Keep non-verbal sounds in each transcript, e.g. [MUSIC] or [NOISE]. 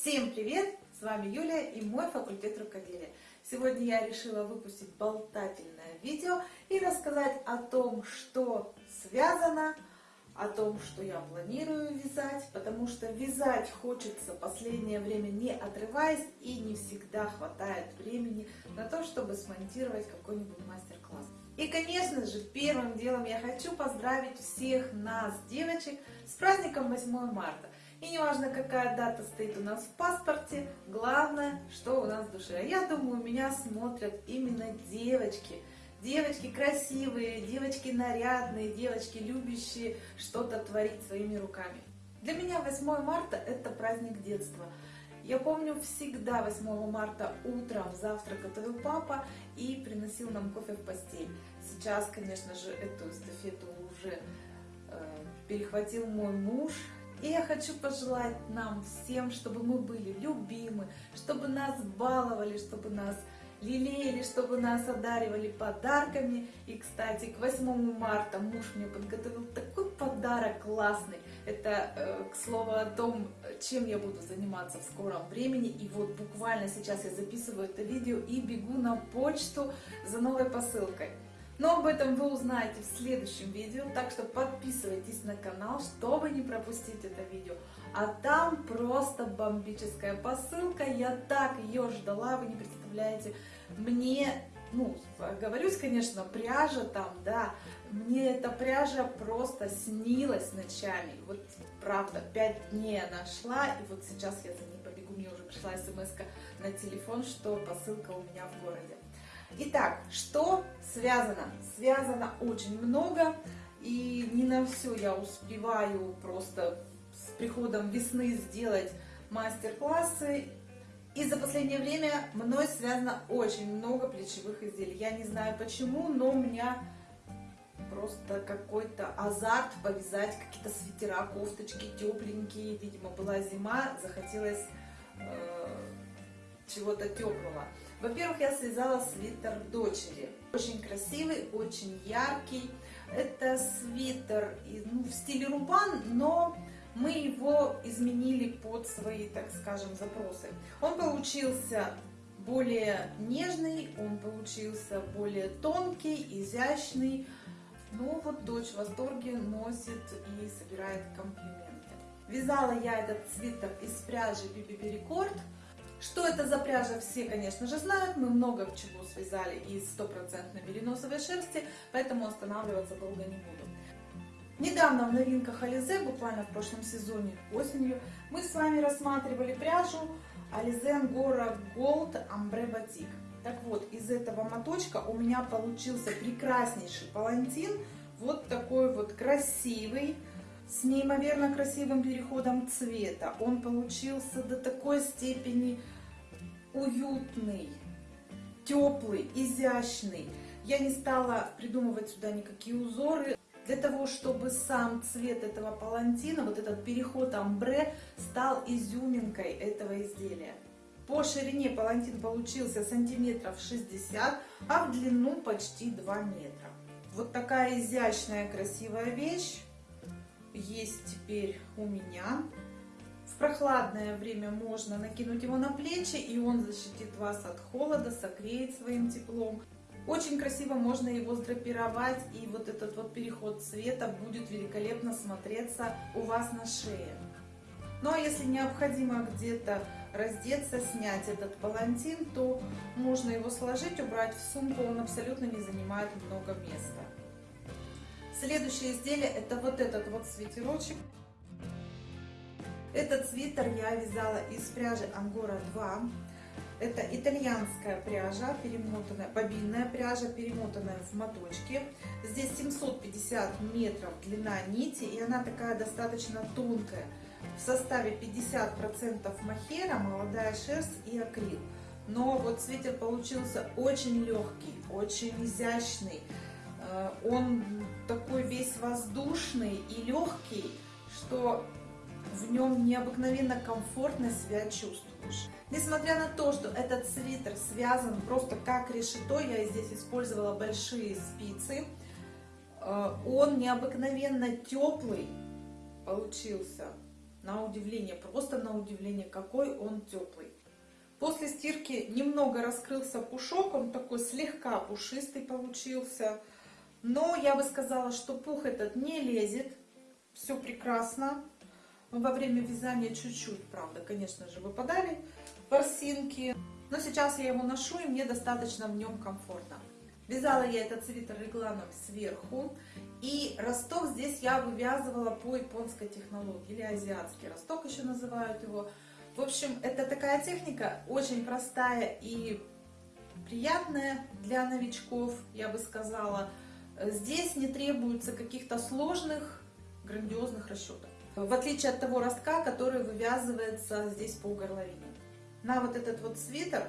Всем привет! С вами Юлия и мой факультет рукоделия. Сегодня я решила выпустить болтательное видео и рассказать о том, что связано, о том, что я планирую вязать, потому что вязать хочется последнее время не отрываясь и не всегда хватает времени на то, чтобы смонтировать какой-нибудь мастер-класс. И, конечно же, первым делом я хочу поздравить всех нас, девочек, с праздником 8 марта. И неважно, какая дата стоит у нас в паспорте, главное, что у нас в душе. Я думаю, меня смотрят именно девочки. Девочки красивые, девочки нарядные, девочки любящие что-то творить своими руками. Для меня 8 марта это праздник детства. Я помню всегда 8 марта утром завтрак готовил папа и приносил нам кофе в постель. Сейчас, конечно же, эту эстафету уже э, перехватил мой муж, и я хочу пожелать нам всем, чтобы мы были любимы, чтобы нас баловали, чтобы нас лелеяли, чтобы нас одаривали подарками. И, кстати, к 8 марта муж мне подготовил такой подарок классный. Это, э, к слову, о том, чем я буду заниматься в скором времени. И вот буквально сейчас я записываю это видео и бегу на почту за новой посылкой. Но об этом вы узнаете в следующем видео, так что подписывайтесь на канал, чтобы не пропустить это видео. А там просто бомбическая посылка, я так ее ждала, вы не представляете. Мне, ну, говорюсь, конечно, пряжа там, да, мне эта пряжа просто снилась ночами. Вот, правда, пять дней она шла, и вот сейчас я за ней побегу, мне уже пришла смс на телефон, что посылка у меня в городе. Итак, что связано? Связано очень много, и не на все я успеваю просто с приходом весны сделать мастер-классы. И за последнее время мной связано очень много плечевых изделий. Я не знаю почему, но у меня просто какой-то азарт повязать какие-то свитера, кофточки тепленькие. Видимо, была зима, захотелось э, чего-то теплого. Во-первых, я связала свитер дочери. Очень красивый, очень яркий. Это свитер ну, в стиле рубан, но мы его изменили под свои, так скажем, запросы. Он получился более нежный, он получился более тонкий, изящный. Ну вот дочь в восторге носит и собирает комплименты. Вязала я этот свитер из пряжи Биби Рекорд. Что это за пряжа, все, конечно же, знают. Мы много чего связали из стопроцентной мериносовой шерсти, поэтому останавливаться долго не буду. Недавно в новинках Ализе, буквально в прошлом сезоне осенью, мы с вами рассматривали пряжу Ализе Angora Gold Ambre Batik. Так вот, из этого моточка у меня получился прекраснейший палантин, вот такой вот красивый, с неимоверно красивым переходом цвета. Он получился до такой степени уютный, теплый, изящный. Я не стала придумывать сюда никакие узоры. Для того, чтобы сам цвет этого палантина, вот этот переход амбре, стал изюминкой этого изделия. По ширине палантин получился сантиметров 60, а в длину почти 2 метра. Вот такая изящная, красивая вещь есть теперь у меня. В прохладное время можно накинуть его на плечи, и он защитит вас от холода, согреет своим теплом. Очень красиво можно его сдрапировать, и вот этот вот переход цвета будет великолепно смотреться у вас на шее. Ну а если необходимо где-то раздеться, снять этот палантин, то можно его сложить, убрать в сумку, он абсолютно не занимает много места. Следующее изделие это вот этот вот свитерочек. Этот свитер я вязала из пряжи Angora 2. Это итальянская пряжа, перемотанная, бобинная пряжа, перемотанная в моточке. Здесь 750 метров длина нити, и она такая достаточно тонкая. В составе 50% махера, молодая шерсть и акрил. Но вот свитер получился очень легкий, очень изящный. Э, он такой весь воздушный и легкий, что в нем необыкновенно комфортно себя чувствуешь. Несмотря на то, что этот свитер связан просто как решето, я здесь использовала большие спицы, э, он необыкновенно теплый получился. на удивление, просто на удивление, какой он теплый. После стирки немного раскрылся пушок, он такой слегка пушистый получился. Но я бы сказала, что пух этот не лезет, все прекрасно. Во время вязания чуть-чуть, правда, конечно же, выпадали ворсинки. Но сейчас я его ношу, и мне достаточно в нем комфортно. Вязала я этот свитер регланом сверху. И росток здесь я вывязывала по японской технологии, или азиатский росток еще называют его. В общем, это такая техника очень простая и приятная для новичков, я бы сказала. Здесь не требуется каких-то сложных, грандиозных расчетов. В отличие от того ростка, который вывязывается здесь по горловине. На вот этот вот свитер,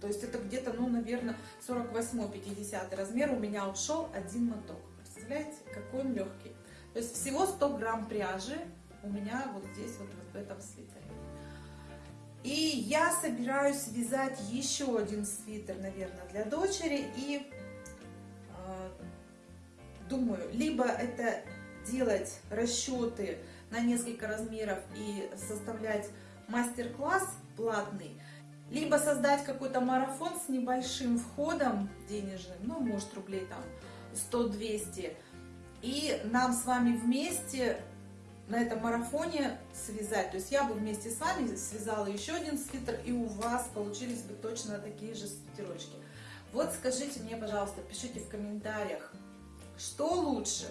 то есть это где-то, ну, наверное, 48-50 размер, у меня ушел один моток. Представляете, какой он легкий. То есть всего 100 грамм пряжи у меня вот здесь, вот, вот в этом свитере. И я собираюсь вязать еще один свитер, наверное, для дочери. И думаю, либо это делать расчеты на несколько размеров и составлять мастер-класс платный, либо создать какой-то марафон с небольшим входом денежным, ну, может, рублей там 100-200, и нам с вами вместе на этом марафоне связать. То есть я бы вместе с вами связала еще один свитер, и у вас получились бы точно такие же свитерочки. Вот скажите мне, пожалуйста, пишите в комментариях, что лучше,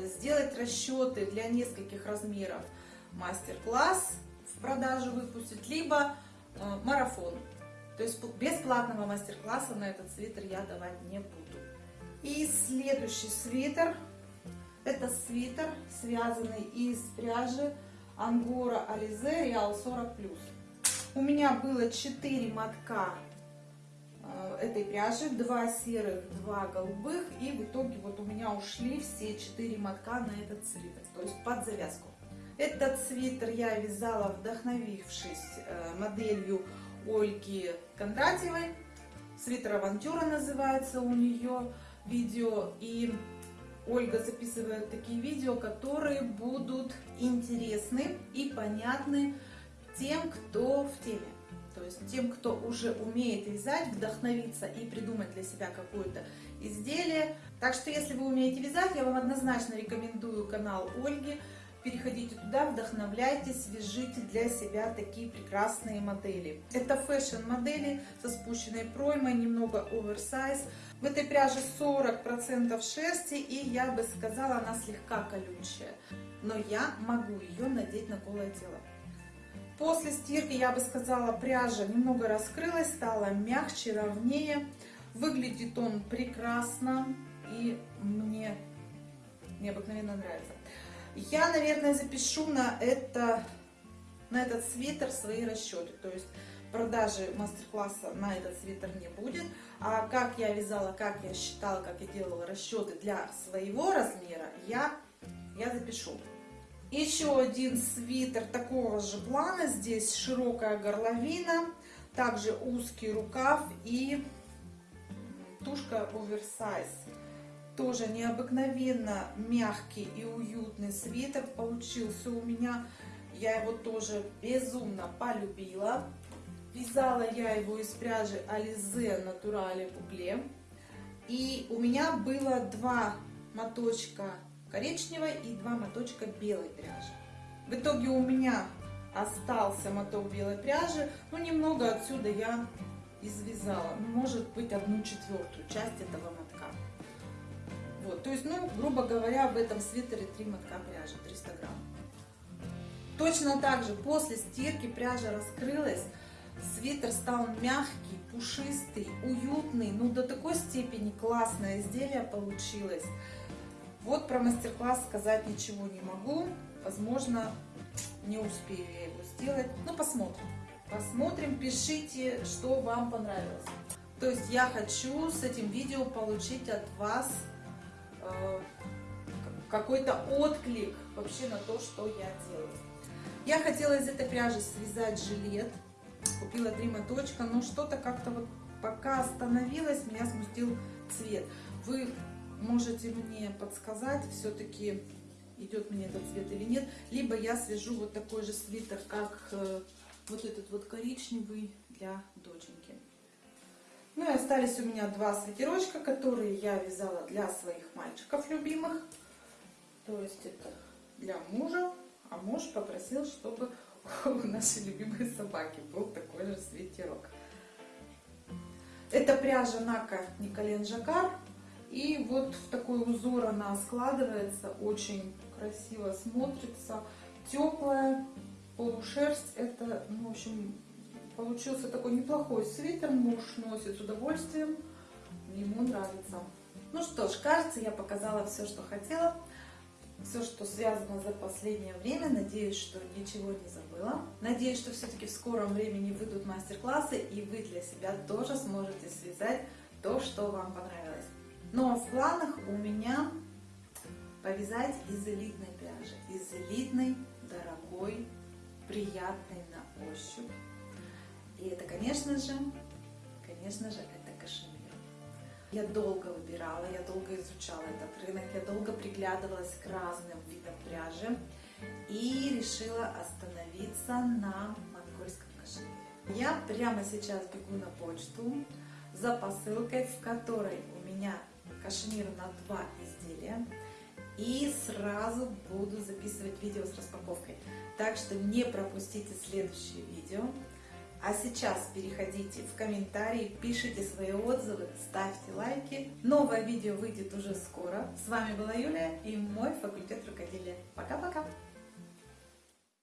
сделать расчеты для нескольких размеров, мастер-класс в продажу выпустить, либо э, марафон. То есть бесплатного мастер-класса на этот свитер я давать не буду. И следующий свитер это свитер, связанный из пряжи Ангора Ализе Реал 40+. У меня было 4 мотка этой пряжи, 2 серых, 2 голубых. И в итоге вот у меня ушли все 4 мотка на этот свитер, то есть под завязку. Этот свитер я вязала, вдохновившись э, моделью Ольги Кондратьевой. Свитер Авантюра называется у нее видео. И Ольга записывает такие видео, которые будут интересны и понятны тем, кто в теме. То есть тем, кто уже умеет вязать, вдохновиться и придумать для себя какое-то изделие. Так что, если вы умеете вязать, я вам однозначно рекомендую канал Ольги. Переходите туда, вдохновляйтесь, вяжите для себя такие прекрасные модели. Это фэшн-модели со спущенной проймой, немного оверсайз. В этой пряже 40% шерсти, и я бы сказала, она слегка колючая. Но я могу ее надеть на голое тело. После стирки, я бы сказала, пряжа немного раскрылась, стала мягче, ровнее. Выглядит он прекрасно, и мне необыкновенно нравится. Я, наверное, запишу на, это, на этот свитер свои расчеты. То есть продажи мастер-класса на этот свитер не будет. А как я вязала, как я считала, как я делала расчеты для своего размера, я, я запишу. Еще один свитер такого же плана. Здесь широкая горловина, также узкий рукав и тушка оверсайз. Тоже необыкновенно мягкий и уютный свитер получился у меня. Я его тоже безумно полюбила. Вязала я его из пряжи Alize Naturale Buble. И у меня было два моточка коричневой и два моточка белой пряжи. В итоге у меня остался моток белой пряжи. Ну, немного отсюда я извязала. Может быть, одну четвертую часть этого мотка. Вот, то есть, ну, грубо говоря, в этом свитере 3 мотка пряжи, 300 грамм. Точно так же после стирки пряжа раскрылась, свитер стал мягкий, пушистый, уютный, ну до такой степени классное изделие получилось. Вот про мастер-класс сказать ничего не могу, возможно, не успею я его сделать, ну посмотрим. Посмотрим, пишите, что вам понравилось. То есть я хочу с этим видео получить от вас Э, какой-то отклик вообще на то, что я делаю. Я хотела из этой пряжи связать жилет. Купила три моточка, но что-то как-то вот пока остановилась, меня смутил цвет. Вы можете мне подсказать все-таки идет мне этот цвет или нет. Либо я свяжу вот такой же свитер, как э, вот этот вот коричневый для доченьки. Ну и остались у меня два свитерочка, которые я вязала для своих мальчиков любимых. То есть это для мужа, а муж попросил, чтобы [LAUGHS] у нашей любимой собаки был такой же свитерок. Это пряжа Нака Николен Жакар. И вот в такой узор она складывается, очень красиво смотрится, теплая, полушерсть. Это, ну, в общем, получился такой неплохой свитер, муж носит с удовольствием, ему нравится. Ну что ж, кажется, я показала все, что хотела все, что связано за последнее время. Надеюсь, что ничего не забыла. Надеюсь, что все-таки в скором времени выйдут мастер-классы, и вы для себя тоже сможете связать то, что вам понравилось. Но в планах у меня повязать из элитной пряжи, из элитной, дорогой, приятной на ощупь. И это, конечно же, конечно же, это кашемир. Я долго выбирала, я долго изучала этот рынок, я долго приглядывалась к разным видам пряжи и решила остановиться на монгольском кашемире. Я прямо сейчас бегу на почту за посылкой, в которой у меня кашемир на два изделия. И сразу буду записывать видео с распаковкой. Так что не пропустите следующее видео. А сейчас переходите в комментарии, пишите свои отзывы, ставьте лайки. Новое видео выйдет уже скоро. С вами была Юлия и мой факультет рукоделия. Пока-пока!